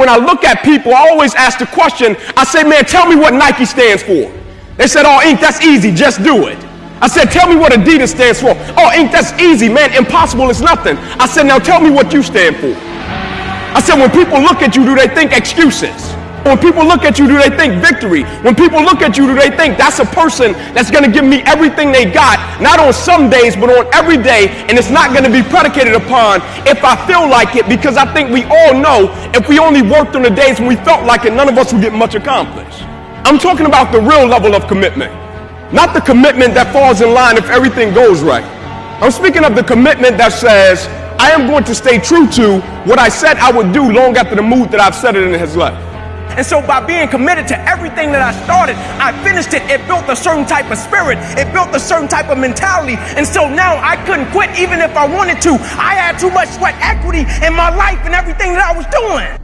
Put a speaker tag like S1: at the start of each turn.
S1: When I look at people, I always ask the question, I say, man, tell me what Nike stands for. They said, oh, Inky, that's easy, just do it. I said, tell me what Adidas stands for. Oh, Inky, that's easy, man, impossible is nothing. I said, now tell me what you stand for. I said, when people look at you, do they think excuses? When people look at you, do they think victory? When people look at you, do they think that's a person that's going to give me everything they got, not on some days, but on every day, and it's not going to be predicated upon if I feel like it, because I think we all know if we only worked on the days when we felt like it, none of us would get much accomplished. I'm talking about the real level of commitment, not the commitment that falls in line if everything goes right. I'm speaking of the commitment that says, I am going to stay true to what I said I would do long after the mood that I've set it in has left.
S2: And so by being committed to everything that I started, I finished it. It built a certain type of spirit. It built a certain type of mentality. And so now I couldn't quit even if I wanted to. I had too much sweat equity in my life and everything that I was doing.